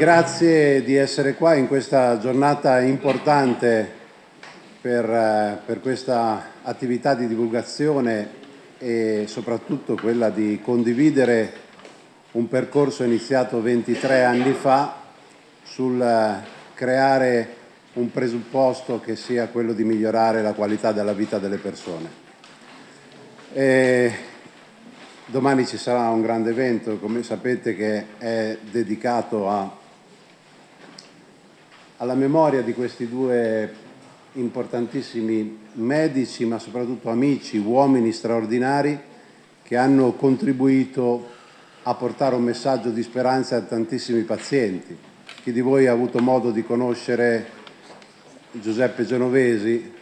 grazie di essere qua in questa giornata importante per, eh, per questa attività di divulgazione e soprattutto quella di condividere un percorso iniziato 23 anni fa sul eh, creare un presupposto che sia quello di migliorare la qualità della vita delle persone. E domani ci sarà un grande evento, come sapete, che è dedicato a alla memoria di questi due importantissimi medici, ma soprattutto amici, uomini straordinari che hanno contribuito a portare un messaggio di speranza a tantissimi pazienti. Chi di voi ha avuto modo di conoscere Giuseppe Genovesi?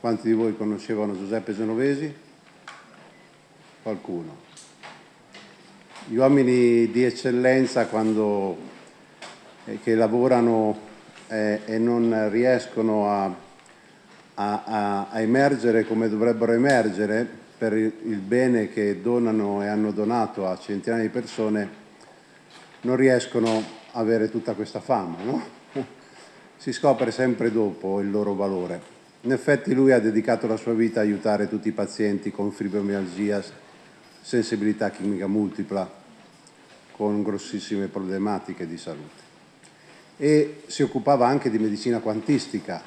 Quanti di voi conoscevano Giuseppe Genovesi? Qualcuno. Gli uomini di eccellenza quando, eh, che lavorano eh, e non riescono a, a, a, emergere come dovrebbero emergere per il, il bene che donano e hanno donato a centinaia di persone, non riescono a avere tutta questa fama. No? Si scopre sempre dopo il loro valore. In effetti lui ha dedicato la sua vita a aiutare tutti i pazienti con fibromialgia, sensibilità chimica multipla, con grossissime problematiche di salute e si occupava anche di medicina quantistica.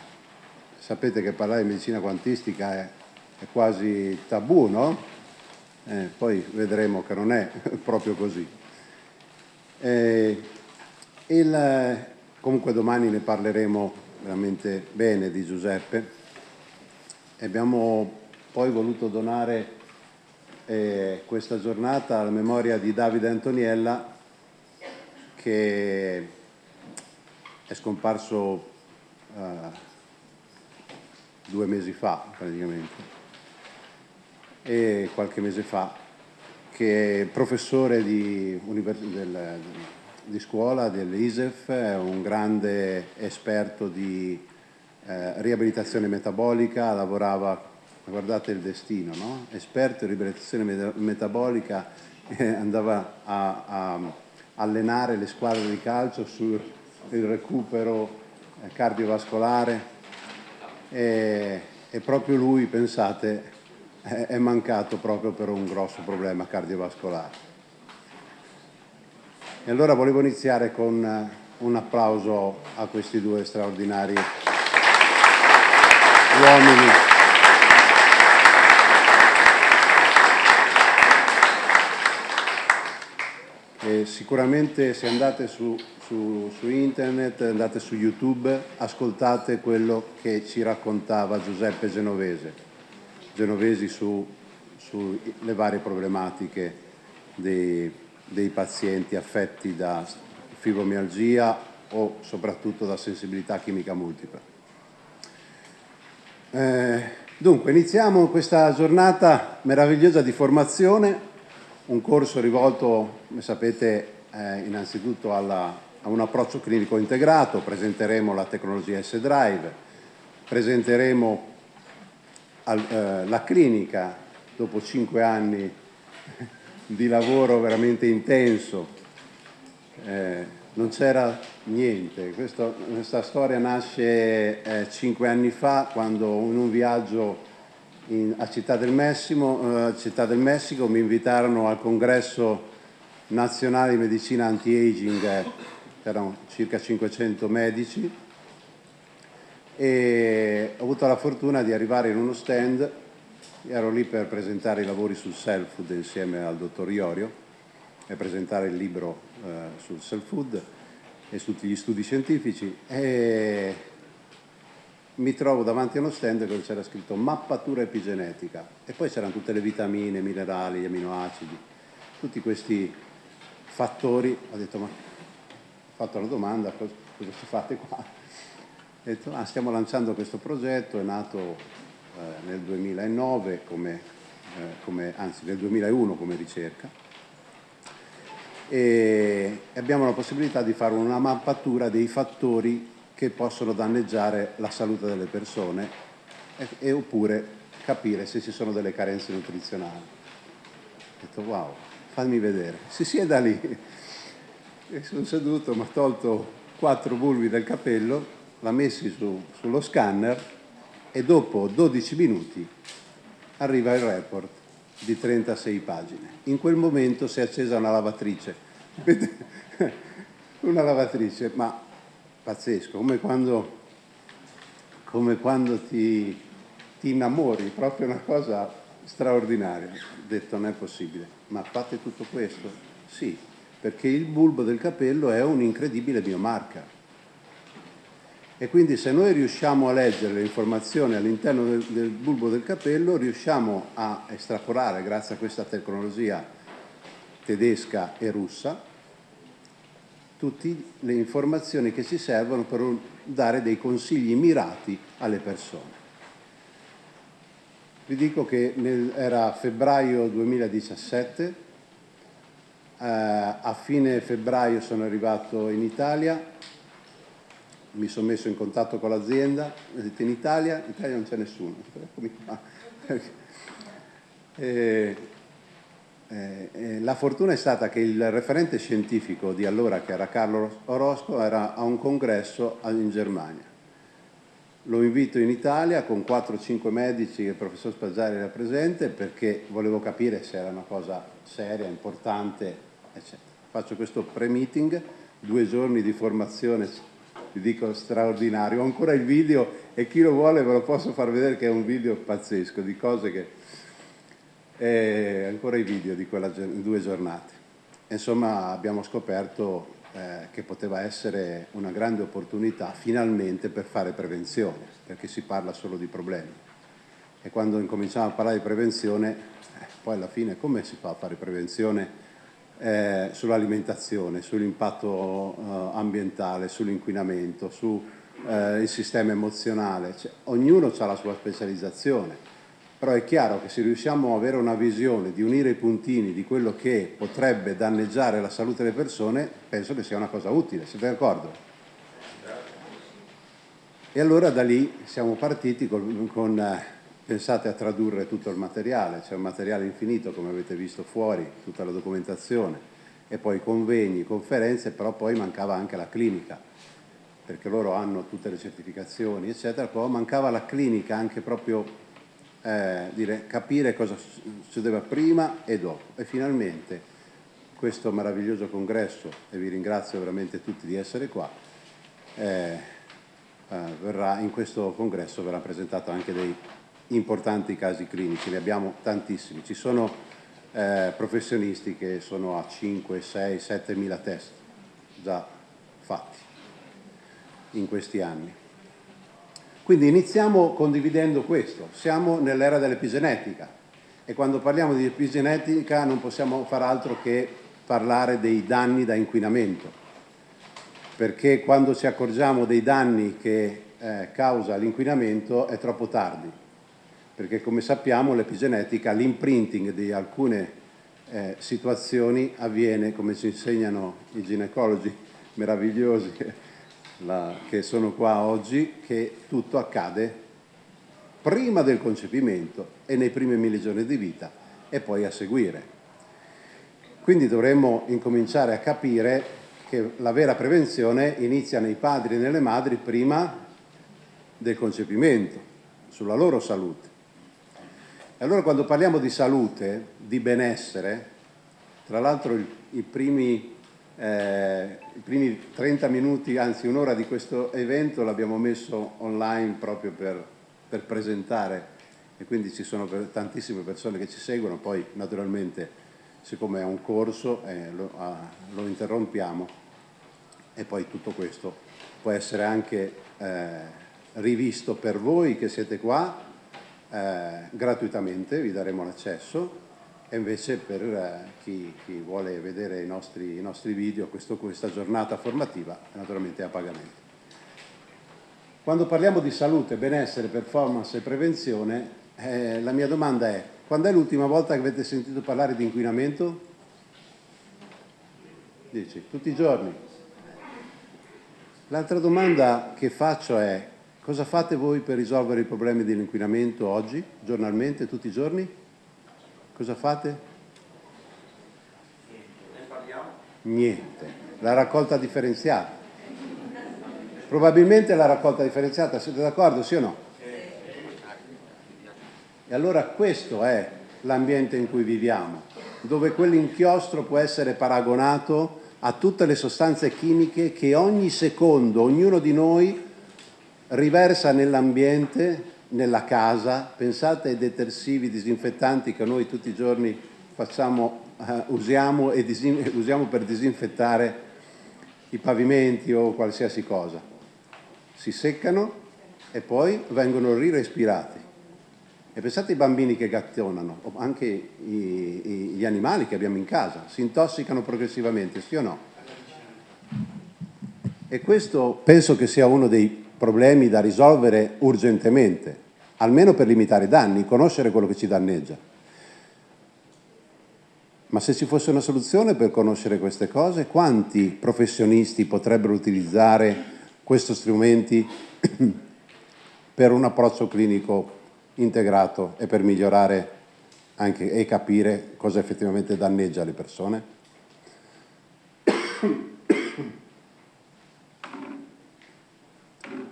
Sapete che parlare di medicina quantistica è, è quasi tabù, no? Eh, poi vedremo che non è proprio così. Eh, il, comunque domani ne parleremo veramente bene di Giuseppe. Abbiamo poi voluto donare eh, questa giornata alla memoria di Davide Antoniella che è scomparso uh, due mesi fa praticamente e qualche mese fa che è professore di, del, di scuola dell'ISEF, è un grande esperto di eh, riabilitazione metabolica, lavorava, guardate il destino, no? esperto di riabilitazione metabolica, eh, andava a, a allenare le squadre di calcio sul il recupero eh, cardiovascolare e, e proprio lui, pensate, è, mancato proprio per un grosso problema cardiovascolare. E allora volevo iniziare con eh, un applauso a questi due straordinari uomini. E sicuramente se andate su su, su, internet, andate su YouTube, ascoltate quello che ci raccontava Giuseppe Genovese, Genovesi sulle su varie problematiche dei, dei pazienti affetti da fibromialgia o soprattutto da sensibilità chimica multipla. Eh, dunque, iniziamo questa giornata meravigliosa di formazione, un corso rivolto, come sapete, eh, innanzitutto alla, a un approccio clinico integrato, presenteremo la tecnologia S-Drive, presenteremo al, eh, la clinica dopo cinque anni di lavoro veramente intenso, eh, non c'era niente, Questo, questa storia nasce eh, cinque anni fa quando in un viaggio in, a Città del, Messimo, eh, Città del Messico mi invitarono al congresso nazionale di medicina anti-aging erano circa 500 medici e ho avuto la fortuna di arrivare in uno stand, ero lì per presentare i lavori sul self food insieme al dottor Iorio e presentare il libro eh, sul self food e su tutti gli studi scientifici e mi trovo davanti a uno stand dove c'era scritto mappatura epigenetica e poi c'erano tutte le vitamine, minerali, gli aminoacidi, tutti questi fattori, ho detto ma fatto la domanda cosa, cosa fate qua? Ho detto ah, stiamo lanciando questo progetto, è nato eh, nel 2009 come, eh, come, anzi nel 2001 come ricerca e abbiamo la possibilità di fare una mappatura dei fattori che possono danneggiare la salute delle persone e, e oppure capire se ci sono delle carenze nutrizionali. Ho detto wow, fammi vedere. Si sieda lì E sono seduto, mi ha tolto quattro bulbi del capello, l'ha messi su, sullo scanner e dopo 12 minuti arriva il report di 36 pagine. In quel momento si è accesa una lavatrice. una lavatrice, ma pazzesco, come quando, come quando ti, ti innamori, proprio una cosa straordinaria. Ho detto non è possibile, ma fate tutto questo? Sì, perché il bulbo del capello è un'incredibile biomarca. E quindi se noi riusciamo a leggere le informazioni all'interno del, del, bulbo del capello, riusciamo a estrapolare, grazie a questa tecnologia tedesca e russa, tutte le informazioni che ci servono per dare dei consigli mirati alle persone. Vi dico che nel, era febbraio 2017, eh, a fine febbraio sono arrivato in Italia, mi sono messo in contatto con l'azienda, ho detto in Italia, in Italia non c'è nessuno, e, eh, eh, la fortuna è stata che il referente scientifico di allora, che era Carlo Orosco, era a un congresso in Germania. Lo invito in Italia con 4-5 medici e il professor Spaggiari era presente perché volevo capire se era una cosa seria, importante eccetera. Faccio questo pre-meeting, due giorni di formazione, vi dico straordinario. Ho ancora il video e chi lo vuole ve lo posso far vedere che è un video pazzesco di cose che... Eh, ancora i video di quelle due giornate. Insomma abbiamo scoperto eh, che poteva essere una grande opportunità finalmente per fare prevenzione, perché si parla solo di problemi. E quando incominciamo a parlare di prevenzione, eh, poi alla fine come si fa a fare prevenzione eh, sull'alimentazione, sull'impatto eh, ambientale, sull'inquinamento, sul eh, sistema emozionale. Cioè, ognuno ha la sua specializzazione, però è chiaro che se riusciamo ad avere una visione di unire i puntini di quello che potrebbe danneggiare la salute delle persone, penso che sia una cosa utile, siete d'accordo? E allora da lì siamo partiti con, con eh, pensate a tradurre tutto il materiale, c'è un materiale infinito come avete visto fuori, tutta la documentazione, e poi convegni, conferenze, però poi mancava anche la clinica, perché loro hanno tutte le certificazioni, eccetera, però mancava la clinica anche proprio eh, dire, capire cosa succedeva prima e dopo. E finalmente questo meraviglioso congresso, e vi ringrazio veramente tutti di essere qua, eh, eh, verrà, in questo congresso verrà presentato anche dei importanti casi clinici, ne abbiamo tantissimi. Ci sono eh, professionisti che sono a 5, 6, 7 mila test già fatti in questi anni. Quindi iniziamo condividendo questo, siamo nell'era dell'epigenetica e quando parliamo di epigenetica non possiamo far altro che parlare dei danni da inquinamento, perché quando ci accorgiamo dei danni che eh, causa l'inquinamento è troppo tardi perché come sappiamo l'epigenetica, l'imprinting di alcune eh, situazioni avviene, come ci insegnano i ginecologi meravigliosi la, che sono qua oggi, che tutto accade prima del concepimento e nei primi mille giorni di vita e poi a seguire. Quindi dovremmo incominciare a capire che la vera prevenzione inizia nei padri e nelle madri prima del concepimento, sulla loro salute. E allora quando parliamo di salute, di benessere, tra l'altro i, primi, eh, i primi 30 minuti, anzi un'ora di questo evento l'abbiamo messo online proprio per, per presentare. E quindi ci sono tantissime persone che ci seguono, poi naturalmente siccome è un corso eh, lo, ah, lo, interrompiamo. E poi tutto questo può essere anche eh, rivisto per voi che siete qua eh, gratuitamente, vi daremo l'accesso e invece per eh, chi, chi, vuole vedere i nostri, i nostri video, questo, questa giornata formativa, naturalmente è a pagamento. Quando parliamo di salute, benessere, performance e prevenzione, eh, la mia domanda è, quando è l'ultima volta che avete sentito parlare di inquinamento? Dici, tutti i giorni. L'altra domanda che faccio è, Cosa fate voi per risolvere i problemi dell'inquinamento oggi, giornalmente, tutti i giorni? Cosa fate? Niente. La raccolta differenziata. Probabilmente la raccolta differenziata, siete d'accordo, sì o no? E allora questo è l'ambiente in cui viviamo, dove quell'inchiostro può essere paragonato a tutte le sostanze chimiche che ogni secondo ognuno di noi riversa nell'ambiente, nella casa. Pensate ai detersivi, disinfettanti che noi tutti i giorni facciamo, eh, usiamo, usiamo per disinfettare i pavimenti o qualsiasi cosa. Si seccano e poi vengono rirespirati. E pensate ai bambini che gattonano, o anche i, gli animali che abbiamo in casa, si intossicano progressivamente, sì o no? E questo penso che sia uno dei problemi da risolvere urgentemente, almeno per limitare i danni, conoscere quello che ci danneggia. Ma se ci fosse una soluzione per conoscere queste cose, quanti professionisti potrebbero utilizzare questi strumenti per un approccio clinico integrato e per migliorare anche e capire cosa effettivamente danneggia le persone?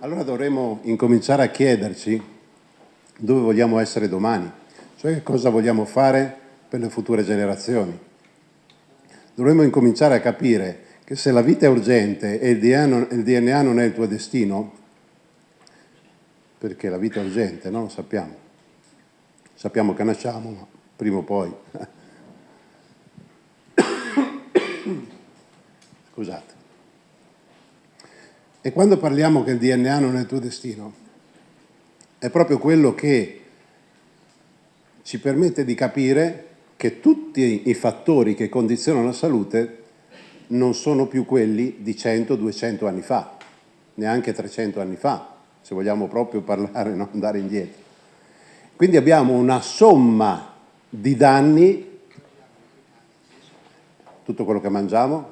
Allora dovremmo incominciare a chiederci dove vogliamo essere domani, cioè cosa vogliamo fare per le future generazioni. Dovremmo incominciare a capire che se la vita è urgente e il DNA non, è il tuo destino, perché la vita è urgente, no? Lo sappiamo. Sappiamo che nasciamo, ma prima o poi. Scusate. E quando parliamo che il DNA non è il tuo destino, è proprio quello che ci permette di capire che tutti i fattori che condizionano la salute non sono più quelli di 100-200 anni fa, neanche 300 anni fa, se vogliamo proprio parlare, no? andare indietro. Quindi abbiamo una somma di danni, tutto quello che mangiamo,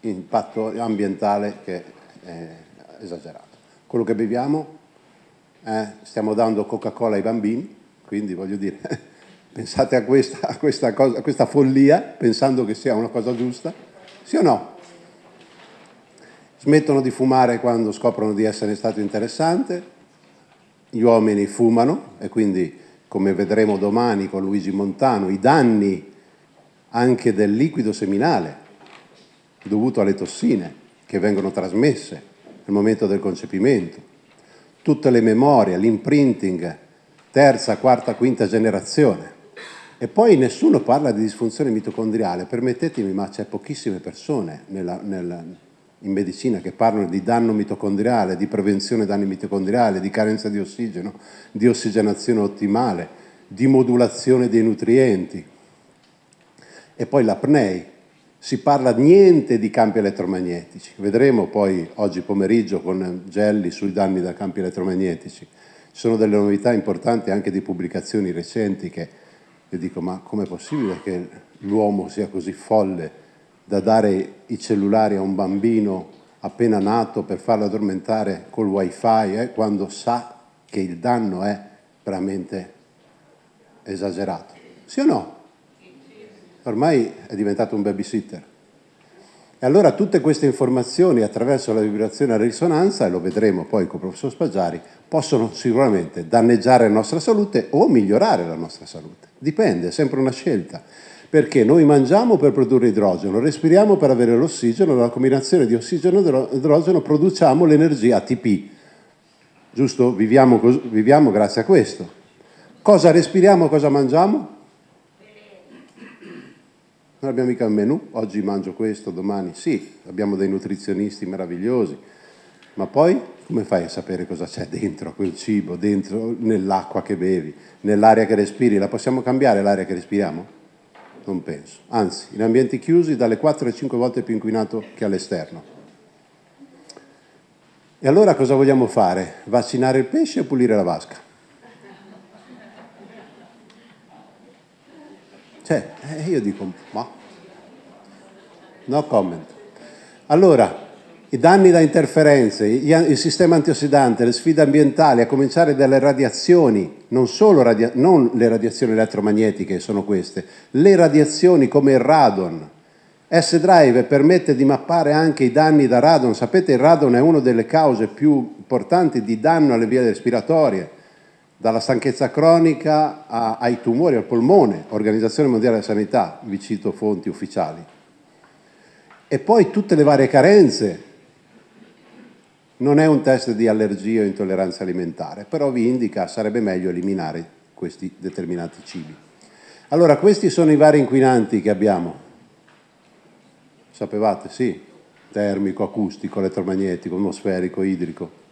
impatto ambientale che è esagerato. Quello che beviamo, eh, stiamo dando Coca-Cola ai bambini, quindi voglio dire, pensate a questa, a, questa cosa, a questa follia, pensando che sia una cosa giusta, sì o no? smettono di fumare quando scoprono di essere stato interessante, gli uomini fumano e quindi, come vedremo domani con Luigi Montano, i danni anche del liquido seminale dovuto alle tossine che vengono trasmesse nel momento del concepimento, tutte le memorie, l'imprinting, terza, quarta, quinta generazione. E poi nessuno parla di disfunzione mitocondriale, permettetemi, ma c'è pochissime persone nella, nella, in medicina che parlano di danno mitocondriale, di prevenzione danni mitocondriali, di carenza di ossigeno, di ossigenazione ottimale, di modulazione dei nutrienti. E poi l'apnei, si parla niente di campi elettromagnetici. Vedremo poi oggi pomeriggio con Gelli sui danni da campi elettromagnetici. Ci sono delle novità importanti anche di pubblicazioni recenti che io dico ma com'è possibile che l'uomo sia così folle da dare i cellulari a un bambino appena nato per farlo addormentare col wifi eh, quando sa che il danno è veramente esagerato. Sì o no? Ormai è diventato un babysitter. E allora tutte queste informazioni attraverso la vibrazione a risonanza, e lo vedremo poi con il professor Spaggiari, possono sicuramente danneggiare la nostra salute o migliorare la nostra salute. Dipende, è sempre una scelta perché noi mangiamo per produrre idrogeno, respiriamo per avere l'ossigeno, la combinazione di ossigeno e idrogeno produciamo l'energia ATP, giusto? Viviamo, viviamo grazie a questo. Cosa respiriamo, cosa mangiamo? Non abbiamo mica un menù, oggi mangio questo, domani sì, abbiamo dei nutrizionisti meravigliosi, ma poi come fai a sapere cosa c'è dentro quel cibo, dentro nell'acqua che bevi, nell'aria che respiri? La possiamo cambiare l'aria che respiriamo? Non penso. Anzi, in ambienti chiusi dalle 4 alle 5 volte più inquinato che all'esterno. E allora cosa vogliamo fare? Vaccinare il pesce o pulire la vasca? Cioè, eh, io dico, ma... No comment. Allora, i danni da interferenze, il sistema antiossidante, le sfide ambientali, a cominciare dalle radiazioni, non solo radia non le radiazioni elettromagnetiche sono queste, le radiazioni come il radon, S-Drive permette di mappare anche i danni da radon. Sapete il radon è una delle cause più importanti di danno alle vie respiratorie, dalla stanchezza cronica a, ai tumori al polmone, Organizzazione Mondiale della Sanità, vi cito fonti ufficiali. E poi tutte le varie carenze. Non è un test di allergia o intolleranza alimentare, però vi indica sarebbe meglio eliminare questi determinati cibi. Allora, questi sono i vari inquinanti che abbiamo. Sapevate? Sì. Termico, acustico, elettromagnetico, atmosferico, idrico.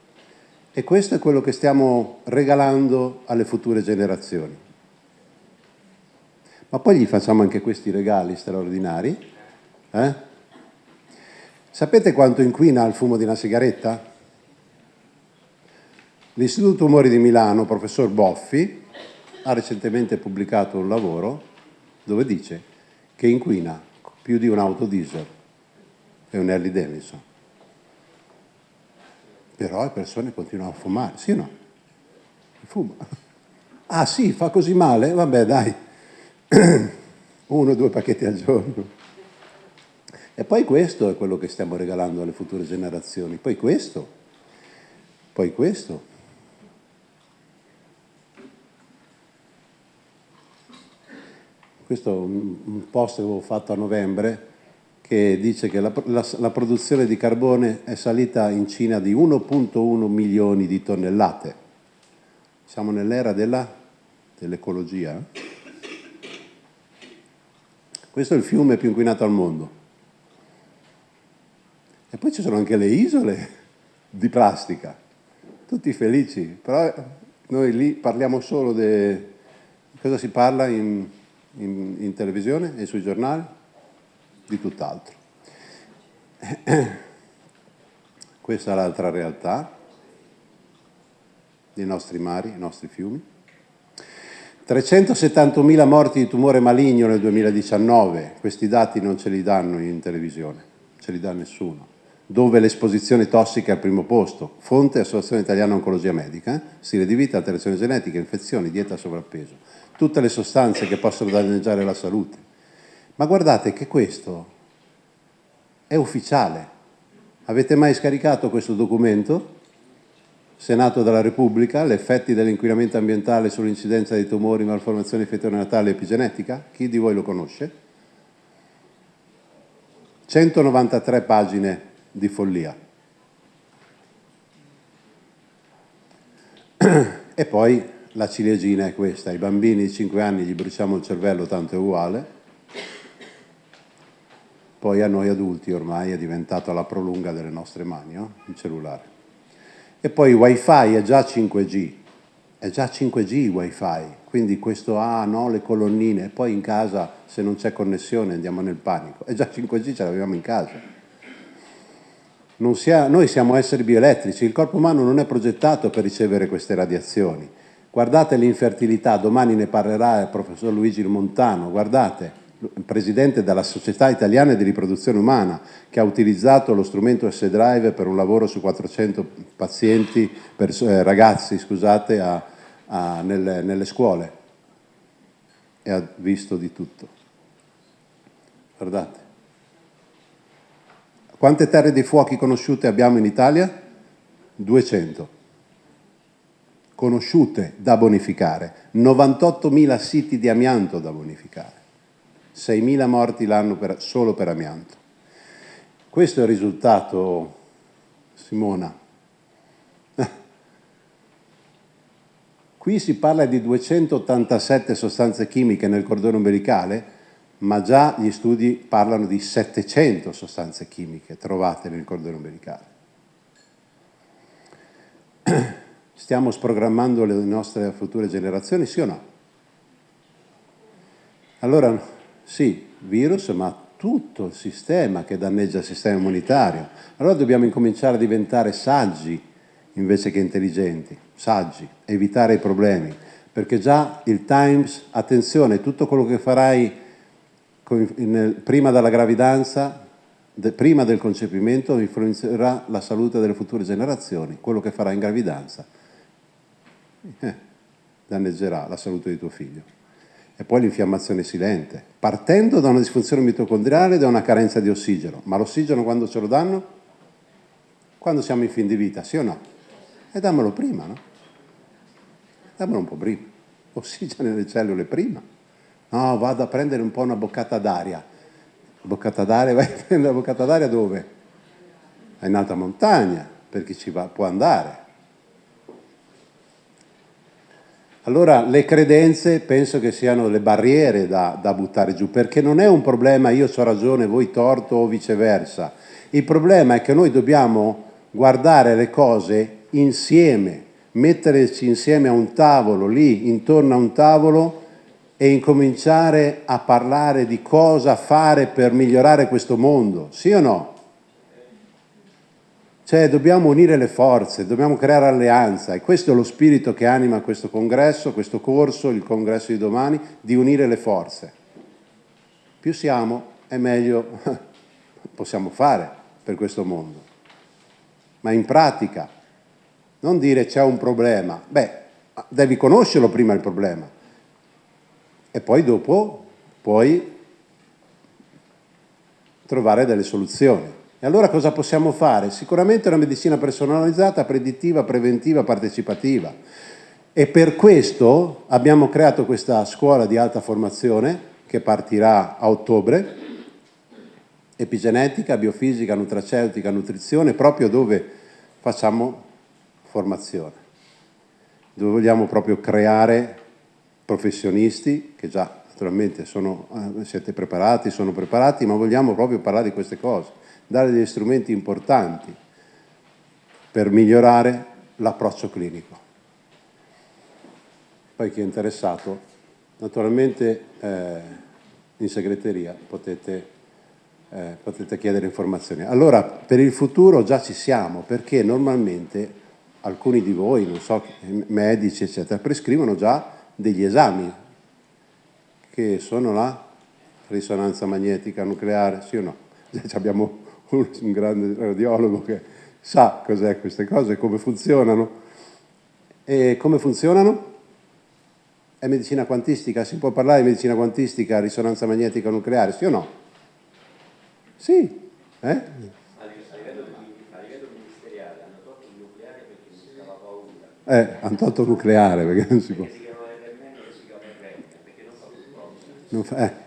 E questo è quello che stiamo regalando alle future generazioni. Ma poi gli facciamo anche questi regali straordinari. Eh? Sapete quanto inquina il fumo di una sigaretta? L'Istituto Tumori di Milano, professor Boffi, ha recentemente pubblicato un lavoro dove dice che inquina più di un'auto diesel e un Harley Davidson. Però le persone continuano a fumare, sì o no? Fuma. Ah sì, fa così male? Vabbè dai, uno o due pacchetti al giorno. E poi questo è quello che stiamo regalando alle future generazioni, poi questo, poi questo. questo è un post che avevo fatto a novembre che dice che la, la, la produzione di carbone è salita in Cina di 1.1 milioni di tonnellate. Siamo nell'era dell'ecologia. Eh? Questo è il fiume più inquinato al mondo. E poi ci sono anche le isole di plastica, tutti felici, però noi lì parliamo solo di... cosa si parla in in, in televisione e sui giornali, di tutt'altro. Questa è l'altra realtà dei nostri mari, i nostri fiumi. 370.000 morti di tumore maligno nel 2019, questi dati non ce li danno in televisione, ce li dà nessuno. Dove l'esposizione tossica è al primo posto, fonte Associazione Italiana Oncologia Medica, stile di vita, alterazioni genetiche, infezioni, dieta, sovrappeso tutte le sostanze che possono danneggiare la salute. Ma guardate che questo è ufficiale. Avete mai scaricato questo documento? Senato della Repubblica, gli effetti dell'inquinamento ambientale sull'incidenza di tumori, malformazioni fetonatali e epigenetica? Chi di voi lo conosce? 193 pagine di follia. E poi la ciliegina è questa, ai bambini di 5 anni gli bruciamo il cervello tanto è uguale, poi a noi adulti ormai è diventato la prolunga delle nostre mani, no? il cellulare. E poi wifi è già 5G, è già 5G il wifi, quindi questo ah no, le colonnine, poi in casa se non c'è connessione andiamo nel panico, è già 5G ce l'abbiamo in casa. Sia, noi siamo esseri bioelettrici, il corpo umano non è progettato per ricevere queste radiazioni, Guardate l'infertilità, domani ne parlerà il professor Luigi Montano, guardate, presidente della Società Italiana di Riproduzione Umana, che ha utilizzato lo strumento S-Drive per un lavoro su 400 pazienti, per, eh, ragazzi scusate, a, a, nelle, nelle scuole e ha visto di tutto. Guardate. Quante terre di fuochi conosciute abbiamo in Italia? 200 conosciute da bonificare, 98.000 siti di amianto da bonificare, 6.000 morti l'anno per, solo per amianto. Questo è il risultato, Simona. Qui si parla di 287 sostanze chimiche nel cordone umbilicale, ma già gli studi parlano di 700 sostanze chimiche trovate nel cordone umbilicale. Stiamo sprogrammando le nostre future generazioni, sì o no? Allora, sì, virus, ma tutto il sistema che danneggia il sistema immunitario. Allora dobbiamo incominciare a diventare saggi invece che intelligenti, saggi, evitare i problemi, perché già il Times, attenzione, tutto quello che farai prima della gravidanza, prima del concepimento, influenzerà la salute delle future generazioni, quello che farai in gravidanza eh, danneggerà la salute di tuo figlio. E poi l'infiammazione silente, partendo da una disfunzione mitocondriale e da una carenza di ossigeno. Ma l'ossigeno quando ce lo danno? Quando siamo in fin di vita, sì o no? E dammelo prima, no? Dammelo un po' prima. Ossigeno nelle cellule prima. No, vado a prendere un po' una boccata d'aria. Boccata d'aria, vai a prendere la boccata d'aria dove? In alta montagna, per chi ci va, può andare. Allora le credenze penso che siano le barriere da, da buttare giù, perché non è un problema io ho ragione, voi torto o viceversa. Il problema è che noi dobbiamo guardare le cose insieme, metterci insieme a un tavolo, lì, intorno a un tavolo e incominciare a parlare di cosa fare per migliorare questo mondo, sì o no? Cioè dobbiamo unire le forze, dobbiamo creare alleanza e questo è lo spirito che anima questo congresso, questo corso, il congresso di domani, di unire le forze. Più siamo e meglio possiamo fare per questo mondo. Ma in pratica, non dire c'è un problema, beh, devi conoscerlo prima il problema e poi dopo puoi trovare delle soluzioni. E allora cosa possiamo fare? Sicuramente una medicina personalizzata, predittiva, preventiva, partecipativa. E per questo abbiamo creato questa scuola di alta formazione che partirà a ottobre, epigenetica, biofisica, nutraceutica, nutrizione, proprio dove facciamo formazione, dove vogliamo proprio creare professionisti che già naturalmente sono, eh, siete preparati, sono preparati, ma vogliamo proprio parlare di queste cose dare degli strumenti importanti per migliorare l'approccio clinico. Poi chi è interessato, naturalmente eh, in segreteria potete, eh, potete chiedere informazioni. Allora, per il futuro già ci siamo, perché normalmente alcuni di voi, non so, medici, eccetera, prescrivono già degli esami che sono la risonanza magnetica nucleare, sì o no? Abbiamo un grande radiologo che sa cos'è queste cose, come funzionano. E come funzionano? È medicina quantistica, si può parlare di medicina quantistica, risonanza magnetica nucleare, sì o no? Sì. Eh? A livello, ministeriale hanno tolto il nucleare perché non si dava paura. Eh, hanno tolto il nucleare perché non si può. Non fa eh.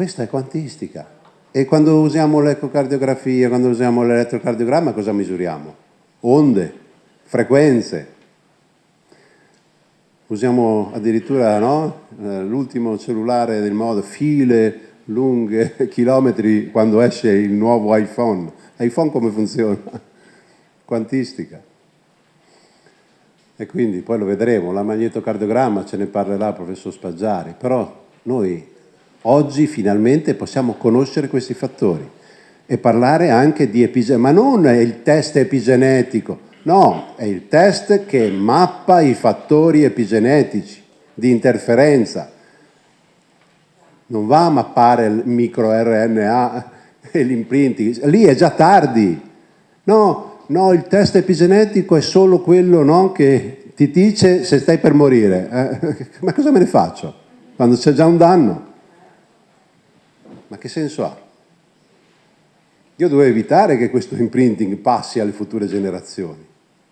Questa è quantistica. E quando usiamo l'ecocardiografia, quando usiamo l'elettrocardiogramma, cosa misuriamo? Onde, frequenze. Usiamo addirittura no? Eh, l'ultimo cellulare del modo, file lunghe, chilometri, quando esce il nuovo iPhone. iPhone come funziona? Quantistica. E quindi poi lo vedremo, la magnetocardiogramma ce ne parlerà il professor Spaggiari, però noi Oggi finalmente possiamo conoscere questi fattori e parlare anche di epigenetica, ma non è il test epigenetico, no, è il test che mappa i fattori epigenetici di interferenza. Non va a mappare il microRNA e l'imprinting, lì è già tardi. No, no, il test epigenetico è solo quello no, che ti dice se stai per morire. Eh, ma cosa me ne faccio? Quando c'è già un danno. Ma che senso ha? Io dovevo evitare che questo imprinting passi alle future generazioni.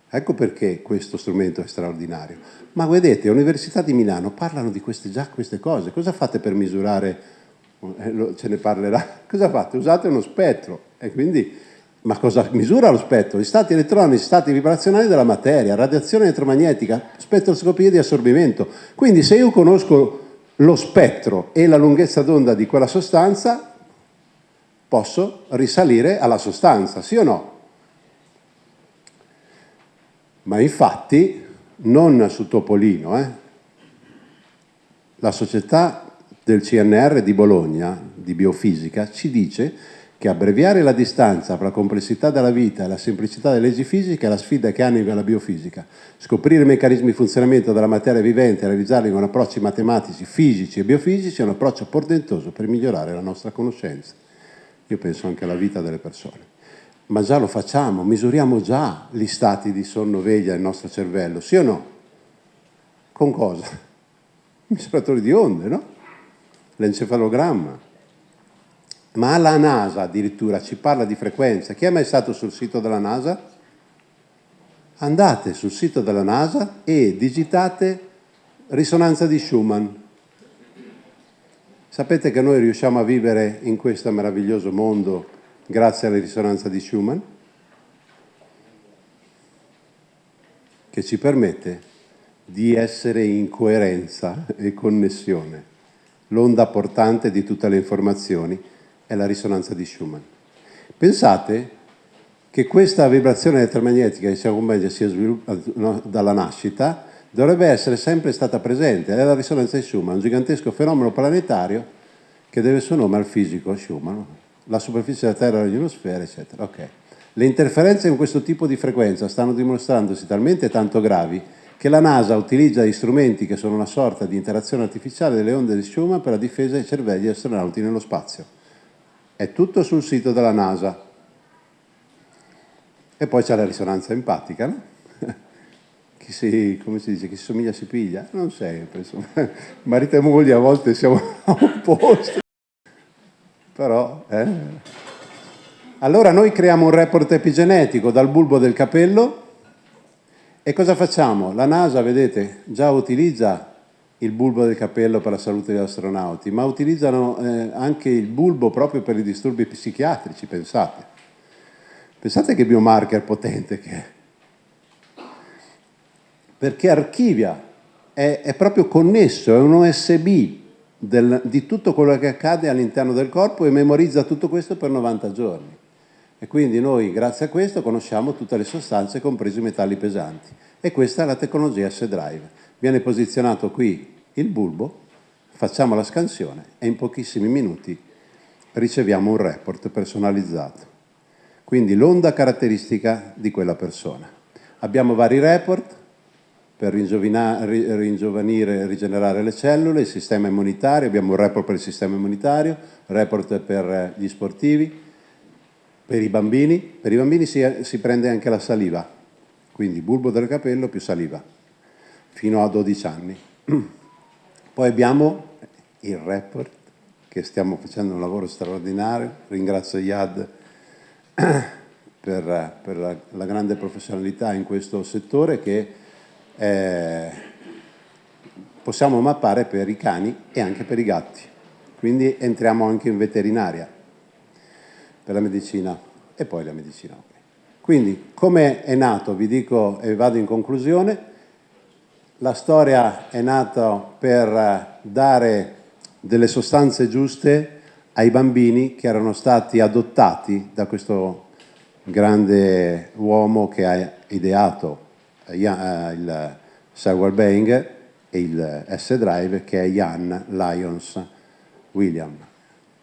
Ecco perché questo strumento è straordinario. Ma vedete, all'Università di Milano parlano di queste, già queste cose. Cosa fate per misurare? Eh, ce ne parlerà. Cosa fate? Usate uno spettro. E quindi, ma cosa misura lo spettro? Gli stati elettronici, stati vibrazionali della materia, radiazione elettromagnetica, spettroscopia di assorbimento. Quindi se io conosco lo spettro e la lunghezza d'onda di quella sostanza, posso risalire alla sostanza, sì o no? Ma infatti non su Topolino, eh? la società del CNR di Bologna, di biofisica, ci dice che abbreviare la distanza fra la complessità della vita e la semplicità delle leggi fisiche è la sfida che anima la biofisica. Scoprire i meccanismi di funzionamento della materia vivente e realizzarli con approcci matematici, fisici e biofisici è un approccio portentoso per migliorare la nostra conoscenza. Io penso anche alla vita delle persone. Ma già lo facciamo, misuriamo già gli stati di sonno veglia del nostro cervello, sì o no? Con cosa? Misuratori di onde, no? L'encefalogramma. Ma la NASA addirittura ci parla di frequenza. Chi è mai stato sul sito della NASA? Andate sul sito della NASA e digitate risonanza di Schumann. Sapete che noi riusciamo a vivere in questo meraviglioso mondo grazie alla risonanza di Schumann? Che ci permette di essere in coerenza e connessione. L'onda portante di tutte le informazioni è la risonanza di Schumann. Pensate che questa vibrazione elettromagnetica che si accompagna sia no, dalla nascita dovrebbe essere sempre stata presente, è la risonanza di Schumann, un gigantesco fenomeno planetario che deve il suo nome al fisico Schumann, la superficie della Terra, la ionosfera, eccetera. Okay. Le interferenze con questo tipo di frequenza stanno dimostrandosi talmente tanto gravi che la NASA utilizza gli strumenti che sono una sorta di interazione artificiale delle onde di Schumann per la difesa dei cervelli astronauti nello spazio. È tutto sul sito della NASA. E poi c'è la risonanza empatica, no? chi si, come si dice, chi si somiglia si piglia? Non sempre, insomma. Marito e moglie a volte siamo opposti. Però, eh. Allora noi creiamo un report epigenetico dal bulbo del capello e cosa facciamo? La NASA, vedete, già utilizza il bulbo del capello per la salute degli astronauti, ma utilizzano eh, anche il bulbo proprio per i disturbi psichiatrici, pensate. Pensate che biomarker potente che è. Perché archivia, è, è proprio connesso, è un OSB del, di tutto quello che accade all'interno del corpo e memorizza tutto questo per 90 giorni. E quindi noi, grazie a questo, conosciamo tutte le sostanze, compresi i metalli pesanti. E questa è la tecnologia S-Drive. Viene posizionato qui il bulbo, facciamo la scansione e in pochissimi minuti riceviamo un report personalizzato. Quindi l'onda caratteristica di quella persona. Abbiamo vari report per ringiovanire e rigenerare le cellule, il sistema immunitario, abbiamo un report per il sistema immunitario, report per gli sportivi, per i bambini, per i bambini si, si prende anche la saliva, quindi bulbo del capello più saliva, fino a 12 anni. Poi abbiamo il report, che stiamo facendo un lavoro straordinario, ringrazio Yad per, per la, la, grande professionalità in questo settore che eh, possiamo mappare per i cani e anche per i gatti. Quindi entriamo anche in veterinaria per la medicina e poi la medicina. Quindi come è nato, vi dico e vado in conclusione, la storia è nata per dare delle sostanze giuste ai bambini che erano stati adottati da questo grande uomo che ha ideato eh, il Software Bang e il S-Drive che è Ian Lyons William.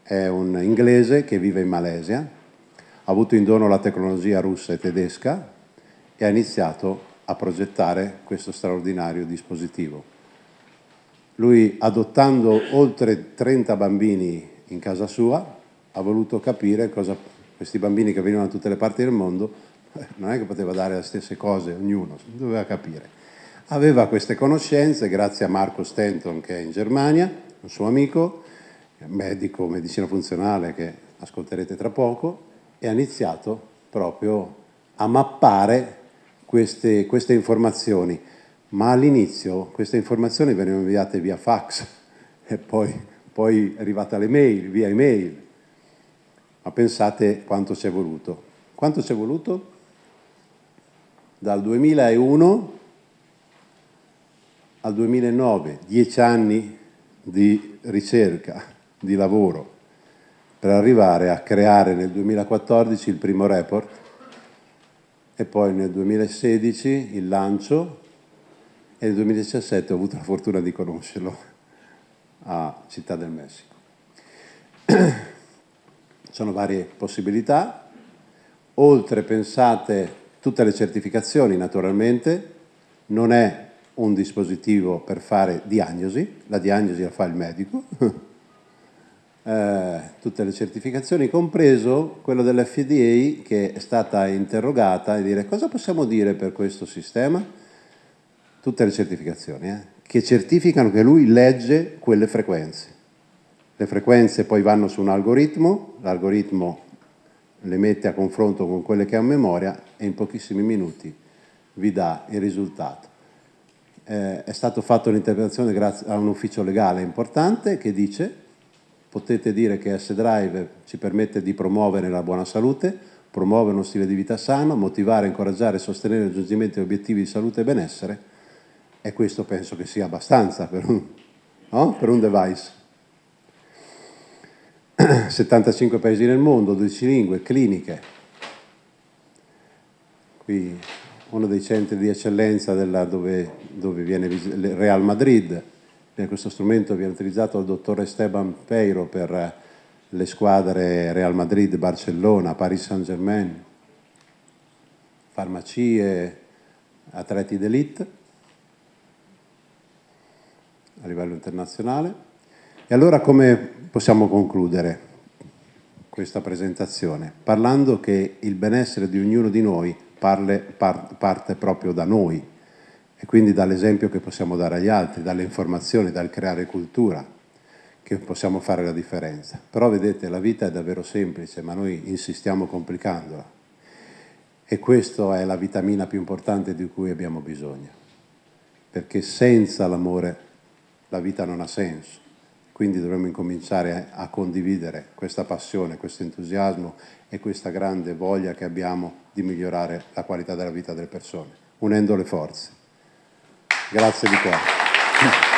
È un inglese che vive in Malesia, ha avuto in dono la tecnologia russa e tedesca e ha iniziato a progettare questo straordinario dispositivo. Lui, adottando oltre 30 bambini in casa sua, ha voluto capire cosa questi bambini che venivano da tutte le parti del mondo, non è che poteva dare le stesse cose ognuno, doveva capire. Aveva queste conoscenze grazie a Marco Stenton che è in Germania, un suo amico, medico medicina funzionale che ascolterete tra poco, e ha iniziato proprio a mappare queste, queste informazioni, ma all'inizio queste informazioni venivano inviate via fax e poi, poi è arrivata l'email, via email. Ma pensate quanto ci è voluto. Quanto ci è voluto? Dal 2001 al 2009, dieci anni di ricerca, di lavoro per arrivare a creare nel 2014 il primo report e poi nel 2016 il lancio e nel 2017 ho avuto la fortuna di conoscerlo a Città del Messico. Sono varie possibilità, oltre pensate tutte le certificazioni naturalmente, non è un dispositivo per fare diagnosi, la diagnosi la fa il medico, eh, tutte le certificazioni, compreso quello dell'FDA che è stata interrogata e dire cosa possiamo dire per questo sistema? tutte le certificazioni, eh, che certificano che lui legge quelle frequenze. Le frequenze poi vanno su un algoritmo, l'algoritmo le mette a confronto con quelle che ha in memoria e in pochissimi minuti vi dà il risultato. Eh, è stato fatto l'interpretazione grazie a un ufficio legale importante che dice potete dire che S-Drive ci permette di promuovere la buona salute, promuovere uno stile di vita sano, motivare, incoraggiare e sostenere il raggiungimento di obiettivi di salute e benessere e questo penso che sia abbastanza per un, no? per un device. 75 paesi nel mondo, 12 lingue, cliniche. Qui uno dei centri di eccellenza della, dove, dove, viene Real Madrid. Questo strumento viene utilizzato dal dottor Esteban Peiro per le squadre Real Madrid, Barcellona, Paris Saint-Germain, farmacie, atleti d'elite a livello internazionale. E allora come possiamo concludere questa presentazione? Parlando che il benessere di ognuno di noi parle, par, parte proprio da noi e quindi dall'esempio che possiamo dare agli altri, dalle informazioni, dal creare cultura, che possiamo fare la differenza. Però vedete, la vita è davvero semplice, ma noi insistiamo complicandola. E questa è la vitamina più importante di cui abbiamo bisogno, perché senza l'amore la vita non ha senso. Quindi dovremmo incominciare a condividere questa passione, questo entusiasmo e questa grande voglia che abbiamo di migliorare la qualità della vita delle persone, unendo le forze. Grazie di cuore.